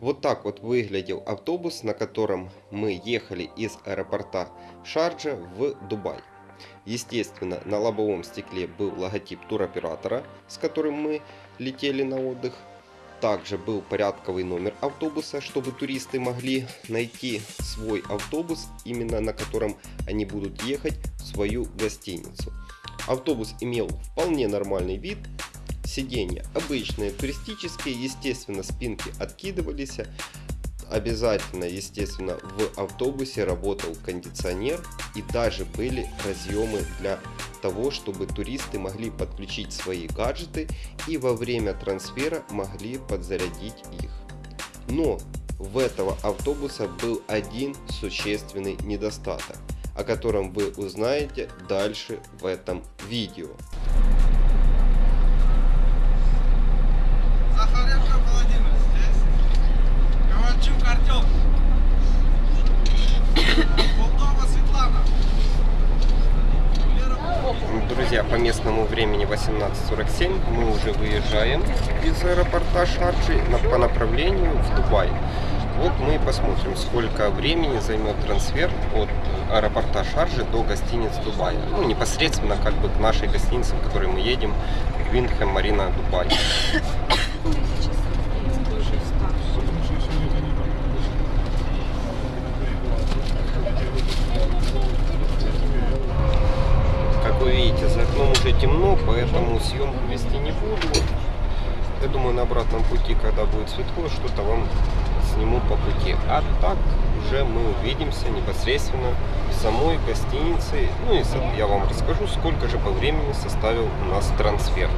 Вот так вот выглядел автобус, на котором мы ехали из аэропорта Шарджа в Дубай. Естественно, на лобовом стекле был логотип туроператора, с которым мы летели на отдых. Также был порядковый номер автобуса, чтобы туристы могли найти свой автобус, именно на котором они будут ехать в свою гостиницу. Автобус имел вполне нормальный вид, сиденья обычные, туристические, естественно спинки откидывались, обязательно, естественно, в автобусе работал кондиционер и даже были разъемы для того, чтобы туристы могли подключить свои гаджеты и во время трансфера могли подзарядить их. Но в этого автобуса был один существенный недостаток, о котором вы узнаете дальше в этом видео. 18.47 мы уже выезжаем из аэропорта Шарджи на- по направлению в Дубай. Вот мы и посмотрим, сколько времени займет трансфер от аэропорта Шарджи до гостиниц Дубая. Ну, непосредственно как бы к нашей гостинице, в которой мы едем, Виндхэм Марина Дубай. Как вы видите, за окном уже темно, поэтому съемку вести не буду. Я думаю, на обратном пути, когда будет светло, что-то вам сниму по пути. А так уже мы увидимся непосредственно в самой гостинице. Ну и я вам расскажу, сколько же по времени составил у нас трансфер.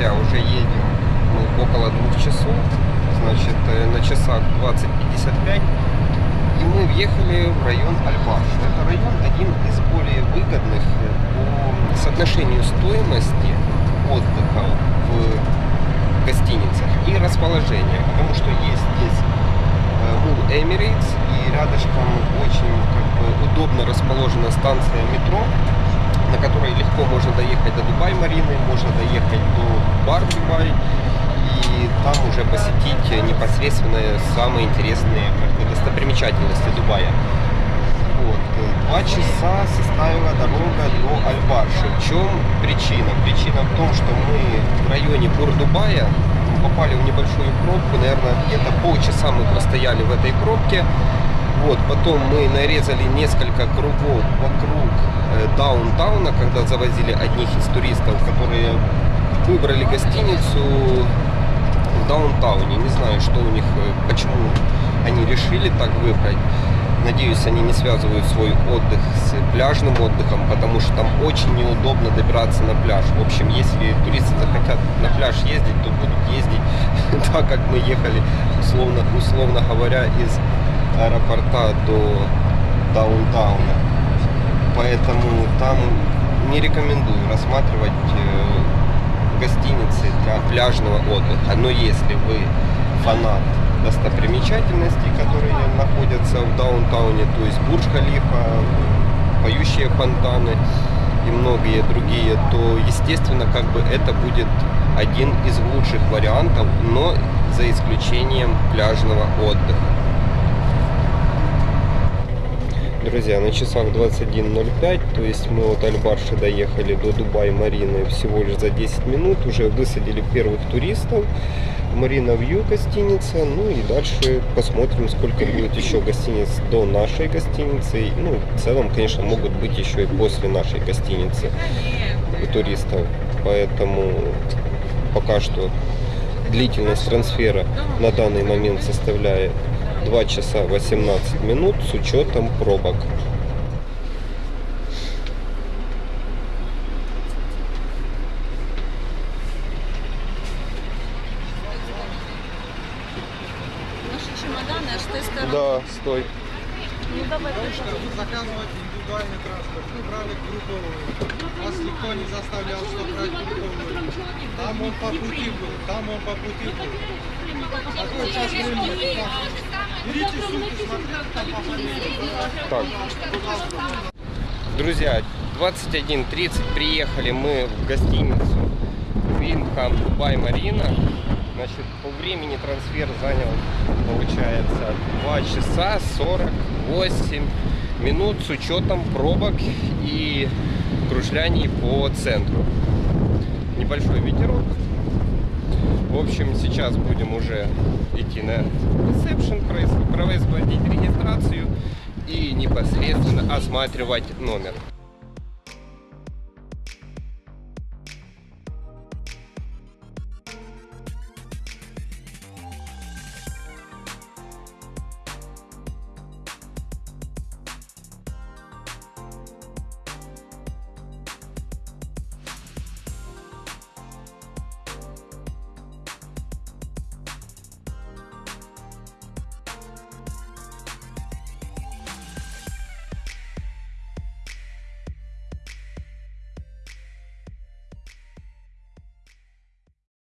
Друзья, уже едем мы около двух часов. Значит, э, на часах 20.55. И мы въехали в район Альбаш. Это район один из более выгодных э, по соотношению стоимости отдыха в гостиницах и расположения. Потому что есть здесь Мул Emirates и рядышком очень как бы, удобно расположена станция метро, на которой легко можно доехать до Дубай Марины, можно доехать до Бар Дубай и там уже посетить непосредственно самые интересные достопримечательности Дубая. Вот. э, Два часа составила дорога до Альбарши. В чем причина? Причина в том, что мы в районе Бур-Дубая попали в небольшую пробку. Наверное, где-то полчаса мы простояли в этой пробке. Вот, потом мы нарезали несколько кругов вокруг э, даунтауна, когда завозили одних из туристов, которые выбрали гостиницу в даунтауне. Не знаю, что у них, э, почему они решили так выбрать. Надеюсь, они не связывают свой отдых с пляжным отдыхом, потому что там очень неудобно добираться на пляж. В общем, если туристы захотят на пляж ездить, то будут ездить так, как мы ехали, условно, условно говоря, из аэропорта до даунтауна. Поэтому там не рекомендую рассматривать э, гостиницы для пляжного отдыха. Но если вы фанат достопримечательностей, которые находятся в даунтауне, то есть Бурдж-Халифа, поющие фонтаны и многие другие, то естественно как бы это будет один из лучших вариантов, но за исключением пляжного отдыха. Друзья, на часах 21.05, то есть мы от Альбарши доехали до Дубай-Марины всего лишь за 10 минут, уже высадили первых туристов. Марина Вью гостиница, ну и дальше посмотрим, сколько будет еще гостиниц до нашей гостиницы. Ну, в целом, конечно, могут быть еще и после нашей гостиницы туристов. Поэтому пока что длительность трансфера на данный момент составляет 2 часа 18 минут с учетом пробок. стороны. Да, стой. Ну давай заказывать индивидуальный транспорт, мы брали групповую. Нас никто не заставлял, что брать групповую. Там он по пути был, там он по пути был. Какой сейчас времени? Берите сумку, смотрите, там. Так. Друзья, 21.30 приехали мы в гостиницу Виндхам Дубай Марина. Значит, по времени трансфер занял, получается, 2 часа 48 минут с учетом пробок и кружляний по центру. Небольшой ветерок. В общем, сейчас будем уже идти на ресепшн, произ- производить регистрацию и непосредственно осматривать номер.